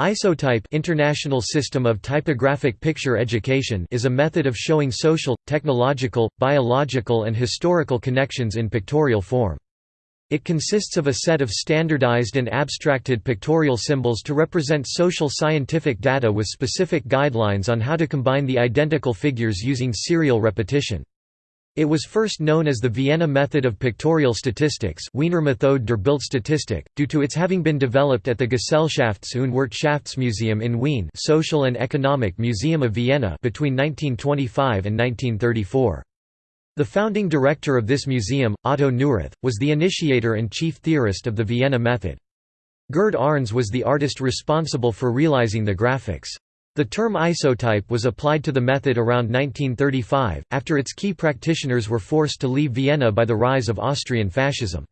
Isotype International System of Typographic Picture Education is a method of showing social, technological, biological and historical connections in pictorial form. It consists of a set of standardized and abstracted pictorial symbols to represent social scientific data with specific guidelines on how to combine the identical figures using serial repetition. It was first known as the Vienna method of pictorial statistics Wiener Methode der Bildstatistik, due to its having been developed at the Gesellschafts- und Wirtschaftsmuseum in Wien Social and Economic Museum of Vienna between 1925 and 1934. The founding director of this museum, Otto Neurath, was the initiator and chief theorist of the Vienna method. Gerd Arntz was the artist responsible for realizing the graphics. The term isotype was applied to the method around 1935, after its key practitioners were forced to leave Vienna by the rise of Austrian fascism.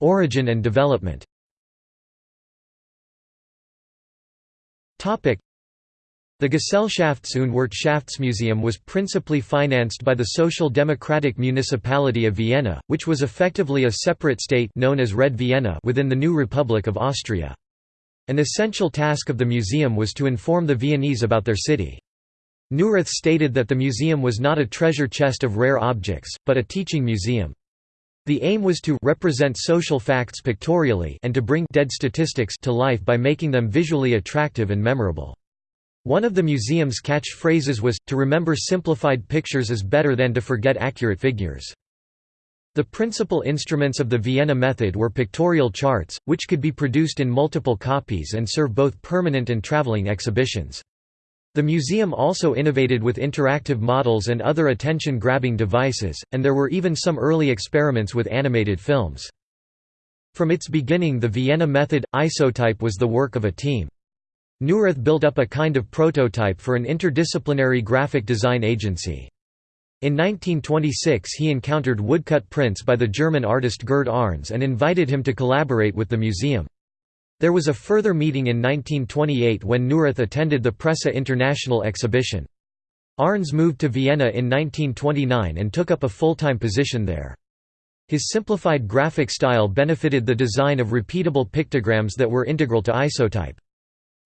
Origin and development the Gesellschafts- und Wirtschaftsmuseum was principally financed by the Social Democratic Municipality of Vienna, which was effectively a separate state known as Red Vienna within the new Republic of Austria. An essential task of the museum was to inform the Viennese about their city. Neurath stated that the museum was not a treasure chest of rare objects, but a teaching museum. The aim was to represent social facts pictorially and to bring dead statistics to life by making them visually attractive and memorable. One of the museum's catchphrases was, to remember simplified pictures is better than to forget accurate figures. The principal instruments of the Vienna method were pictorial charts, which could be produced in multiple copies and serve both permanent and traveling exhibitions. The museum also innovated with interactive models and other attention-grabbing devices, and there were even some early experiments with animated films. From its beginning the Vienna method, isotype was the work of a team. Neurath built up a kind of prototype for an interdisciplinary graphic design agency. In 1926 he encountered woodcut prints by the German artist Gerd Arntz and invited him to collaborate with the museum. There was a further meeting in 1928 when Neurath attended the Pressa International exhibition. Arntz moved to Vienna in 1929 and took up a full-time position there. His simplified graphic style benefited the design of repeatable pictograms that were integral to isotype.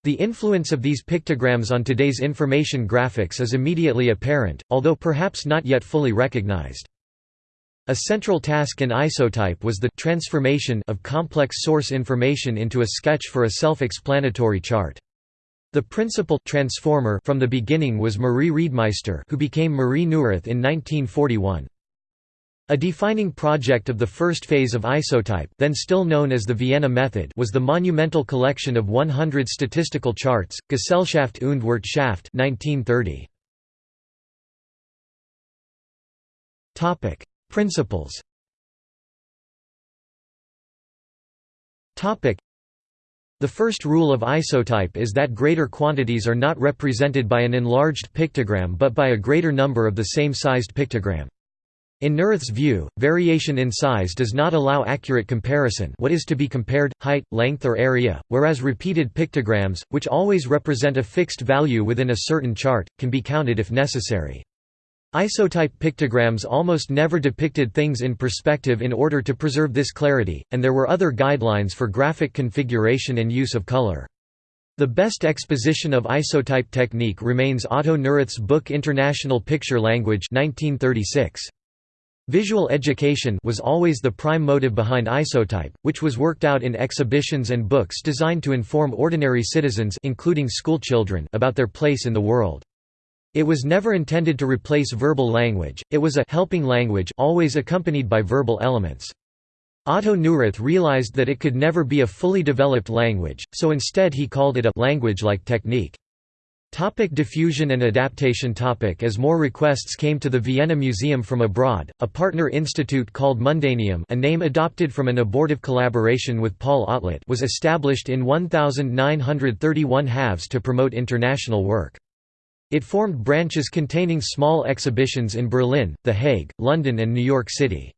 The influence of these pictograms on today's information graphics is immediately apparent, although perhaps not yet fully recognized. A central task in isotype was the transformation of complex source information into a sketch for a self-explanatory chart. The principal transformer from the beginning was Marie Reidemeister who became Marie Neurath in 1941. A defining project of the first phase of isotype then still known as the Vienna method was the monumental collection of 100 statistical charts, Gesellschaft und Wirtschaft 1930. Principles the first rule of isotype is that greater quantities are not represented by an enlarged pictogram but by a greater number of the same sized pictogram. In Neurath's view, variation in size does not allow accurate comparison what is to be compared, height, length or area, whereas repeated pictograms, which always represent a fixed value within a certain chart, can be counted if necessary. Isotype pictograms almost never depicted things in perspective in order to preserve this clarity, and there were other guidelines for graphic configuration and use of color. The best exposition of isotype technique remains Otto Neurath's book International Picture Language 1936. Visual education was always the prime motive behind isotype, which was worked out in exhibitions and books designed to inform ordinary citizens including schoolchildren about their place in the world. It was never intended to replace verbal language, it was a helping language always accompanied by verbal elements. Otto Neurath realized that it could never be a fully developed language, so instead he called it a language-like technique. Topic diffusion and adaptation topic As more requests came to the Vienna Museum from abroad, a partner institute called Mundaneum a name adopted from an abortive collaboration with Paul Otlet was established in 1931 halves to promote international work. It formed branches containing small exhibitions in Berlin, The Hague, London and New York City.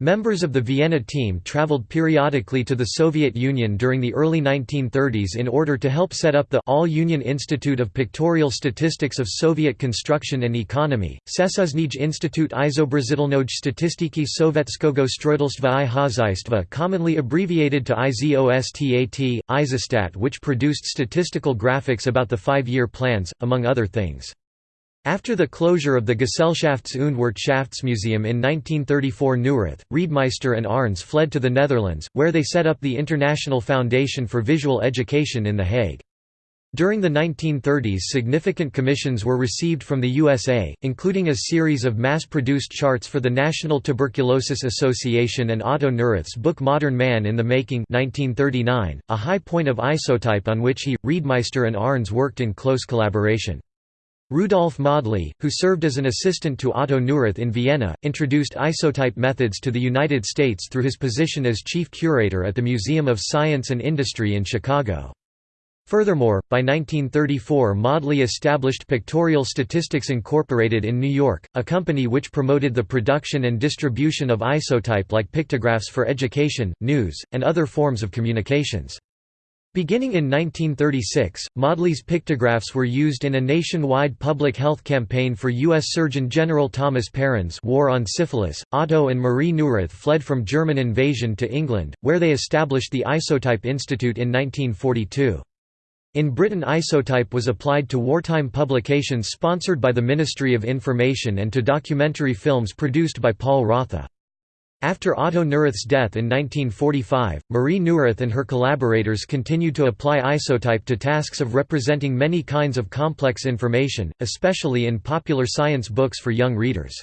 Members of the Vienna team traveled periodically to the Soviet Union during the early 1930s in order to help set up the All-Union Institute of Pictorial Statistics of Soviet Construction and Economy, Sesuzhnij Institute Izobrazitelnoj Statistiki Sovetskogo Stroitelstva i Hazaistva commonly abbreviated to IZOSTAT, Izostat which produced statistical graphics about the five-year plans, among other things. After the closure of the Gesellschafts- und Wirtschaftsmuseum in 1934 Neurath, Reidemeister and Arntz fled to the Netherlands, where they set up the International Foundation for Visual Education in The Hague. During the 1930s significant commissions were received from the USA, including a series of mass-produced charts for the National Tuberculosis Association and Otto Neurath's book Modern Man in the Making 1939, a high point of isotype on which he, Reidemeister and Arntz worked in close collaboration. Rudolf Modley, who served as an assistant to Otto Neurath in Vienna, introduced isotype methods to the United States through his position as chief curator at the Museum of Science and Industry in Chicago. Furthermore, by 1934 Modley established Pictorial Statistics Incorporated in New York, a company which promoted the production and distribution of isotype like pictographs for education, news, and other forms of communications. Beginning in 1936, Modley's pictographs were used in a nationwide public health campaign for U.S. Surgeon General Thomas Parran's War on Syphilis. Otto and Marie Neurath fled from German invasion to England, where they established the Isotype Institute in 1942. In Britain isotype was applied to wartime publications sponsored by the Ministry of Information and to documentary films produced by Paul Rotha. After Otto Neurath's death in 1945, Marie Neurath and her collaborators continued to apply isotype to tasks of representing many kinds of complex information, especially in popular science books for young readers.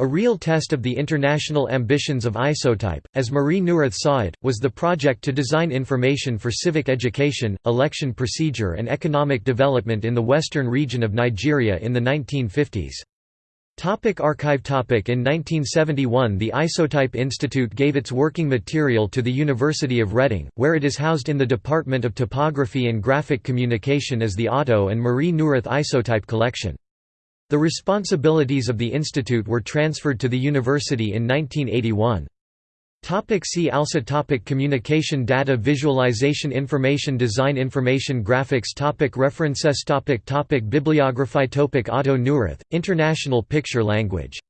A real test of the international ambitions of isotype, as Marie Neurath saw it, was the project to design information for civic education, election procedure and economic development in the western region of Nigeria in the 1950s. Topic archive topic In 1971 the Isotype Institute gave its working material to the University of Reading, where it is housed in the Department of Typography and Graphic Communication as the Otto and Marie Neurath Isotype Collection. The responsibilities of the institute were transferred to the university in 1981. Topic see also topic Communication data visualization Information design Information graphics topic References topic topic Bibliography topic Otto Neurath, International Picture Language.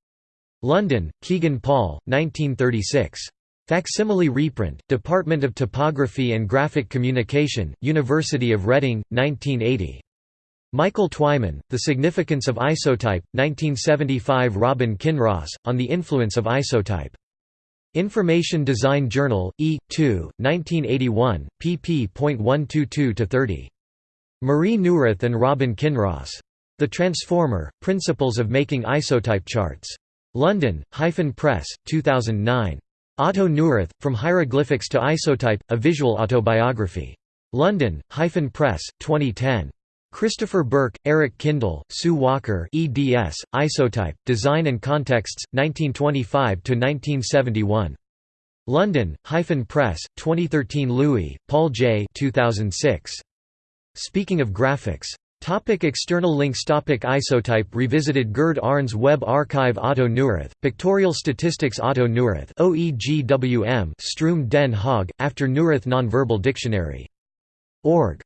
London, Kegan Paul, 1936. Facsimile reprint, Department of Typography and Graphic Communication, University of Reading, 1980. Michael Twyman, The Significance of Isotype, 1975 Robin Kinross, On the Influence of Isotype. Information Design Journal, E. 2, 1981, pp.122–30. Marie Neurath and Robin Kinross. The Transformer, Principles of Making Isotype Charts. London, Hyphen Press, 2009. Otto Neurath, From Hieroglyphics to Isotype, A Visual Autobiography. London, Hyphen Press, 2010. Christopher Burke, Eric Kindel, Sue Walker eds, Isotype, Design and Contexts, 1925–1971. London, Hyphen Press, 2013 Lewi, Paul J. 2006. Speaking of graphics. Topic external links Topic Isotype Revisited Gerd Arntz Web Archive Otto Neurath, Pictorial Statistics Otto Neurath OEGWM Stroom den Haag, after Neurath Nonverbal Dictionary. Org.